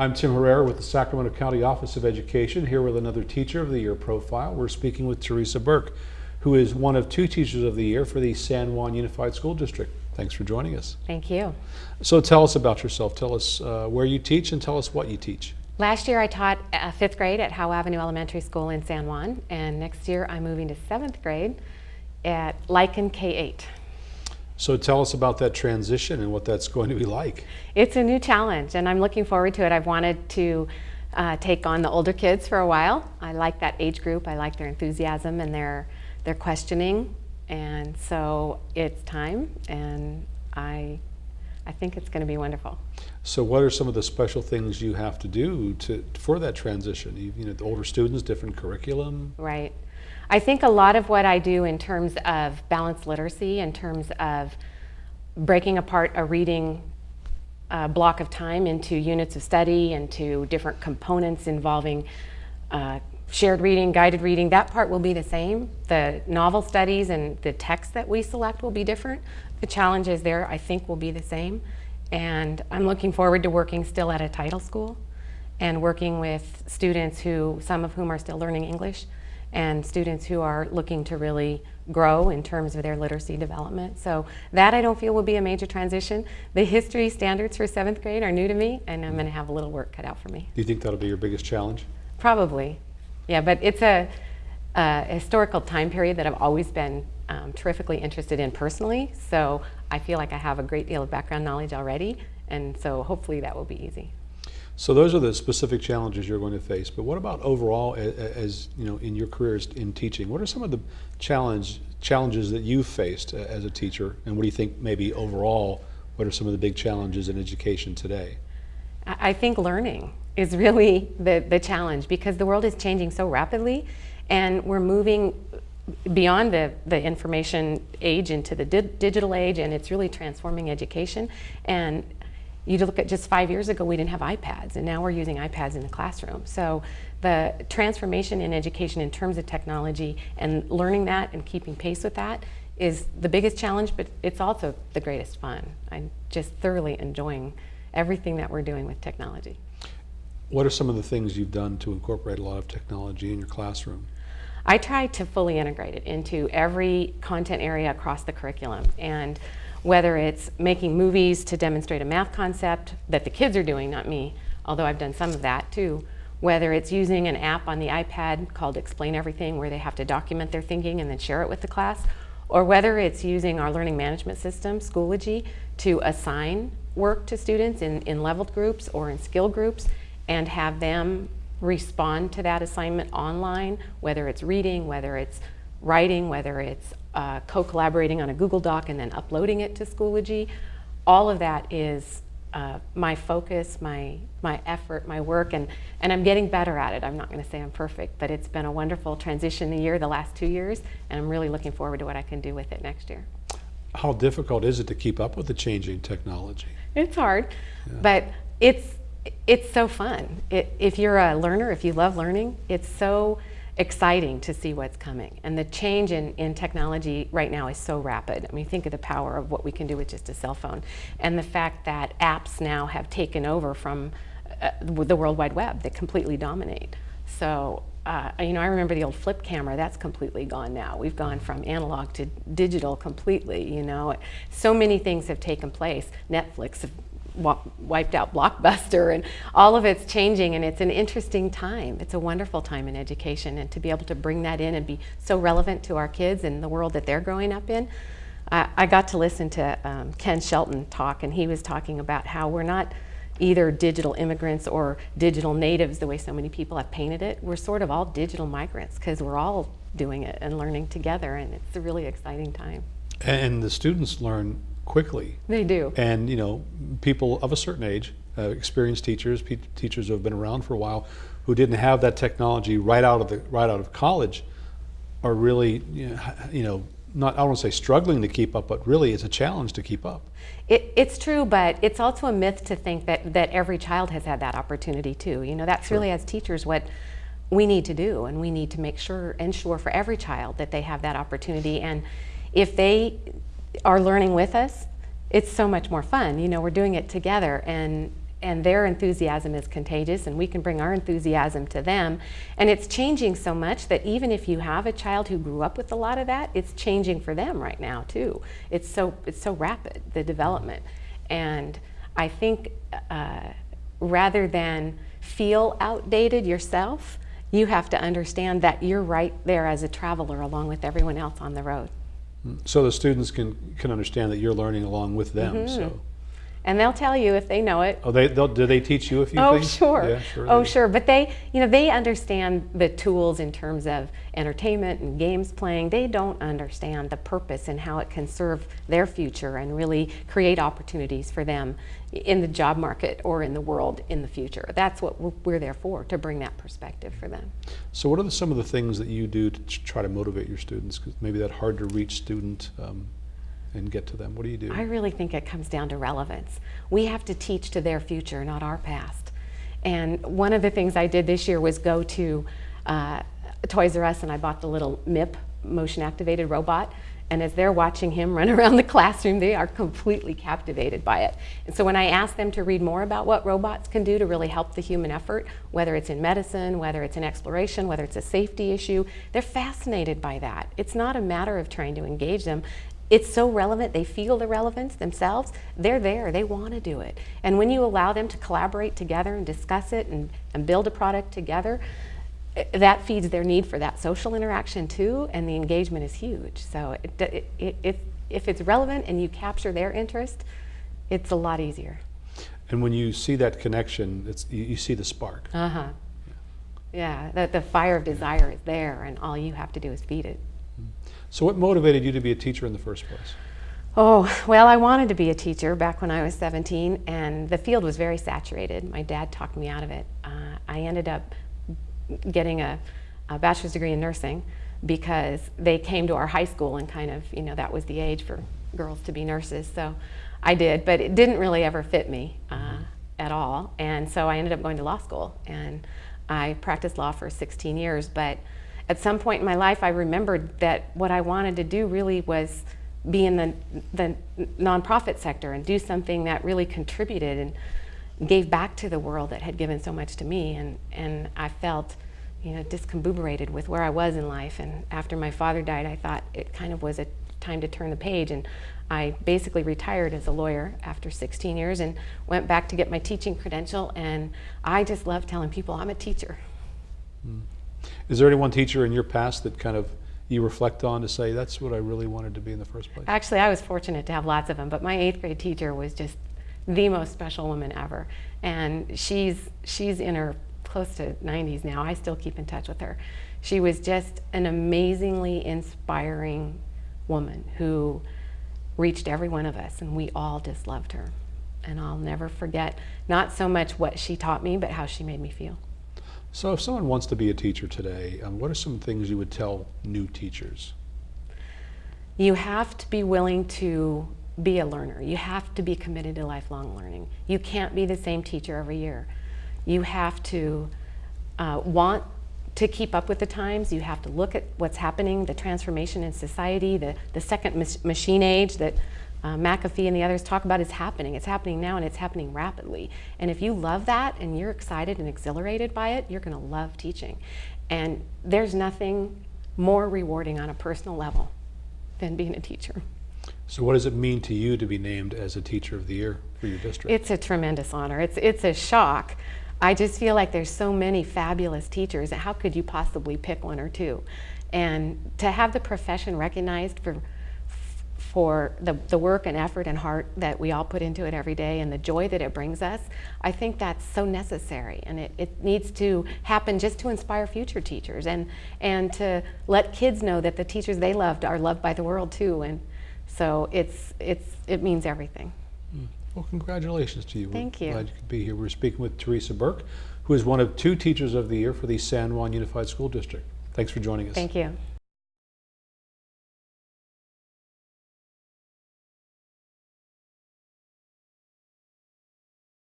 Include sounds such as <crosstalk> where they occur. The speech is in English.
I'm Tim Herrera with the Sacramento County Office of Education, here with another Teacher of the Year profile. We're speaking with Teresa Burke, who is one of two Teachers of the Year for the San Juan Unified School District. Thanks for joining us. Thank you. So tell us about yourself. Tell us uh, where you teach and tell us what you teach. Last year I taught uh, fifth grade at Howe Avenue Elementary School in San Juan, and next year I'm moving to seventh grade at Lichen K-8. So tell us about that transition and what that's going to be like. It's a new challenge, and I'm looking forward to it. I've wanted to uh, take on the older kids for a while. I like that age group. I like their enthusiasm and their, their questioning, and so it's time, and I, I think it's going to be wonderful. So what are some of the special things you have to do to, for that transition? You, you know, the older students, different curriculum? Right. I think a lot of what I do in terms of balanced literacy, in terms of breaking apart a reading uh, block of time into units of study, into different components involving uh, shared reading, guided reading, that part will be the same. The novel studies and the text that we select will be different. The challenges there, I think, will be the same. And I'm looking forward to working still at a title school and working with students who, some of whom are still learning English, and students who are looking to really grow in terms of their literacy development. So that I don't feel will be a major transition. The history standards for seventh grade are new to me, and I'm going to have a little work cut out for me. Do you think that'll be your biggest challenge? Probably. Yeah, but it's a, a historical time period that I've always been um, terrifically interested in personally, so I feel like I have a great deal of background knowledge already, and so hopefully that will be easy. So those are the specific challenges you're going to face. But what about overall, as, as you know, in your careers in teaching? What are some of the challenge challenges that you've faced uh, as a teacher, and what do you think maybe overall? What are some of the big challenges in education today? I think learning is really the, the challenge because the world is changing so rapidly and we're moving beyond the, the information age into the di digital age and it's really transforming education. And you look at just five years ago, we didn't have iPads and now we're using iPads in the classroom. So the transformation in education in terms of technology and learning that and keeping pace with that is the biggest challenge, but it's also the greatest fun. I'm just thoroughly enjoying everything that we're doing with technology. What are some of the things you've done to incorporate a lot of technology in your classroom? I try to fully integrate it into every content area across the curriculum. And whether it's making movies to demonstrate a math concept that the kids are doing, not me, although I've done some of that too, whether it's using an app on the iPad called Explain Everything where they have to document their thinking and then share it with the class, or whether it's using our learning management system, Schoology, to assign work to students in, in leveled groups or in skill groups and have them respond to that assignment online, whether it's reading, whether it's writing, whether it's uh, co-collaborating on a Google Doc and then uploading it to Schoology. All of that is uh, my focus, my, my effort, my work, and, and I'm getting better at it. I'm not going to say I'm perfect, but it's been a wonderful transition year the last two years, and I'm really looking forward to what I can do with it next year. How difficult is it to keep up with the changing technology? It's hard, yeah. but it's it's so fun. It, if you're a learner, if you love learning, it's so exciting to see what's coming. And the change in, in technology right now is so rapid. I mean, think of the power of what we can do with just a cell phone. And the fact that apps now have taken over from uh, the World Wide Web that completely dominate. So, uh, you know, I remember the old flip camera, that's completely gone now. We've gone from analog to digital completely, you know. So many things have taken place. Netflix wiped out Blockbuster and all of it's changing and it's an interesting time. It's a wonderful time in education and to be able to bring that in and be so relevant to our kids and the world that they're growing up in. I, I got to listen to um, Ken Shelton talk and he was talking about how we're not either digital immigrants or digital natives the way so many people have painted it. We're sort of all digital migrants because we're all doing it and learning together and it's a really exciting time. And the students learn quickly. They do. And you know, people of a certain age, uh, experienced teachers, teachers who have been around for a while, who didn't have that technology right out of the right out of college, are really you know, you know not I don't want to say struggling to keep up, but really it's a challenge to keep up. It, it's true, but it's also a myth to think that that every child has had that opportunity too. You know, that's sure. really as teachers what we need to do, and we need to make sure ensure for every child that they have that opportunity. And if they are learning with us, it's so much more fun. You know, we're doing it together and and their enthusiasm is contagious and we can bring our enthusiasm to them. And it's changing so much that even if you have a child who grew up with a lot of that it's changing for them right now too. It's so it's so rapid the development. And i think uh, rather than feel outdated yourself you have to understand that you're right there as a traveler along with everyone else on the road So the students can, can understand that you're learning along with them. Mm-hmm. So, and they'll tell you if they know it oh, they they'll, do they teach you a few Oh, things? sure. Yeah, sure. oh, sure. But they, you know, they understand the tools in terms of entertainment and games playing. They don't understand the purpose and how it can serve their future and really create opportunities for them in the job market or in the world in the future. That's what we're- there for, to bring that perspective for them. So, what are the, some of the things that you do to try to motivate your students? 'Cause maybe that hard to reach student um, and get to them. What do you do? I really think it comes down to relevance. We have to teach to their future, not our past. And one of the things I did this year was go to uh, Toys R Us and I bought the little MIP, motion activated robot. And as they're watching him <laughs> run around the classroom, they are completely captivated by it. And so when I ask them to read more about what robots can do to really help the human effort, whether it's in medicine, whether it's in exploration, whether it's a safety issue, they're fascinated by that. It's not a matter of trying to engage them it's so relevant. They feel the relevance themselves. They're there. They want to do it. And when you allow them to collaborate together and discuss it and, and build a product together eh, that feeds their need for that social interaction too and the engagement is huge. So it, it, it, it, if it's relevant and you capture their interest it's a lot easier. And when you see that connection, it's you, you see the spark. uh-huh. Yeah the, the fire of desire is there and all you have to do is feed it So, what motivated you to be a teacher in the first place? Oh, well, I wanted to be a teacher back when I was 17, and the field was very saturated. My dad talked me out of it. Uh, I ended up getting a, a bachelor's degree in nursing because they came to our high school and kind of, you know, that was the age for girls to be nurses. So I did, but it didn't really ever fit me uh, at all. And so I ended up going to law school, and I practiced law for 16 years. But at some point in my life, I remembered that what I wanted to do really was be in the, the nonprofit sector and do something that really contributed and gave back to the world that had given so much to me. And, and I felt, you know, discombobulated with where I was in life. And after my father died, I thought it kind of was a time to turn the page. And I basically retired as a lawyer after 16 years and went back to get my teaching credential. And I just love telling people I'm a teacher. Hmm. Is there any one teacher in your past that kind of you reflect on to say that's what I really wanted to be in the first place? Actually, I was fortunate to have lots of them, but my eighth grade teacher was just the most special woman ever. And she's, she's in her close to 90s now. I still keep in touch with her. She was just an amazingly inspiring woman who reached every one of us, and we all just loved her. And I'll never forget not so much what she taught me, but how she made me feel. So, if someone wants to be a teacher today, um, what are some things you would tell new teachers? You have to be willing to be a learner. You have to be committed to lifelong learning. You can't be the same teacher every year. You have to uh, want to keep up with the times. You have to look at what's happening, the transformation in society, the, the second mach- machine age that uh, McAfee and the others talk about is happening. It's happening now and it's happening rapidly. And if you love that and you're excited and exhilarated by it, you're going to love teaching. And there's nothing more rewarding on a personal level than being a teacher. So, what does it mean to you to be named as a Teacher of the Year for your district? It's a tremendous honor. It's, it's a shock. I just feel like there's so many fabulous teachers. How could you possibly pick one or two? And to have the profession recognized for for the, the work and effort and heart that we all put into it every day and the joy that it brings us, I think that's so necessary. And it, it needs to happen just to inspire future teachers and, and to let kids know that the teachers they loved are loved by the world too. And so it's, it's, it means everything. Hmm. Well, congratulations to you. We're Thank you. Glad you could be here. We're speaking with Teresa Burke, who is one of two Teachers of the Year for the San Juan Unified School District. Thanks for joining us. Thank you.